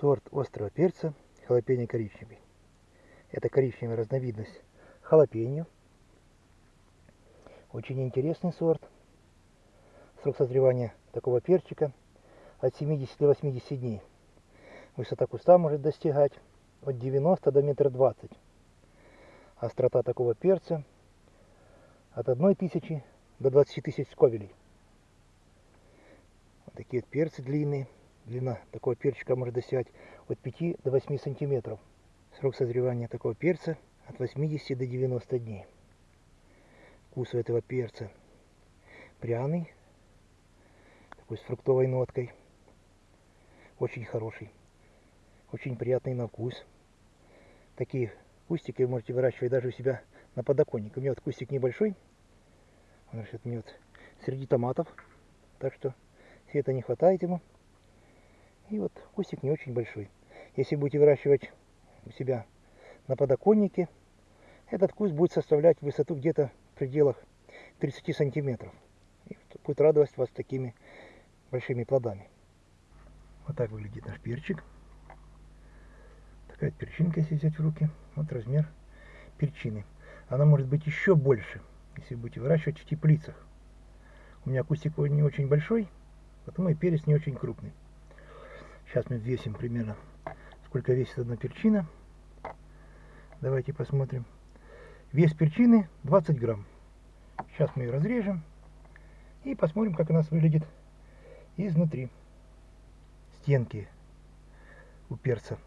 сорт острого перца халапеньо коричневый. Это коричневая разновидность халапеньо. Очень интересный сорт. Срок созревания такого перчика от 70 до 80 дней. Высота куста может достигать от 90 до метра 20. Острота такого перца от 1 тысячи до 20 тысяч сковелей. Вот такие вот перцы длинные. Длина такого перчика может достигать от 5 до 8 сантиметров. Срок созревания такого перца от 80 до 90 дней. Вкус у этого перца пряный, такой с фруктовой ноткой. Очень хороший, очень приятный на вкус. Такие кустики вы можете выращивать даже у себя на подоконнике. У меня вот кустик небольшой, он растет вот среди томатов, так что света не хватает ему. И вот кустик не очень большой. Если будете выращивать у себя на подоконнике, этот куст будет составлять высоту где-то в пределах 30 сантиметров. И будет радовать вас такими большими плодами. Вот так выглядит наш перчик. Такая перчинка, если взять в руки. Вот размер перчины. Она может быть еще больше, если будете выращивать в теплицах. У меня кустик не очень большой, потому и перец не очень крупный. Сейчас мы весим примерно, сколько весит одна перчина. Давайте посмотрим. Вес перчины 20 грамм. Сейчас мы ее разрежем и посмотрим, как у нас выглядит изнутри. Стенки у перца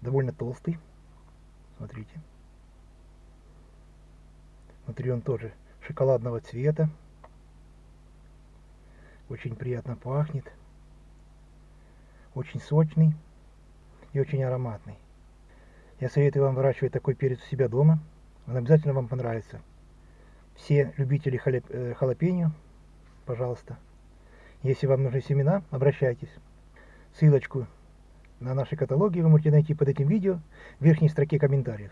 довольно толстый. Смотрите. Внутри он тоже шоколадного цвета. Очень приятно пахнет. Очень сочный и очень ароматный. Я советую вам выращивать такой перец у себя дома. Он обязательно вам понравится. Все любители э, халапеньо, пожалуйста. Если вам нужны семена, обращайтесь. Ссылочку на наши каталоги вы можете найти под этим видео в верхней строке комментариев.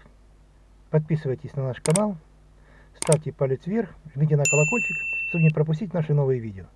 Подписывайтесь на наш канал, ставьте палец вверх, жмите на колокольчик, чтобы не пропустить наши новые видео.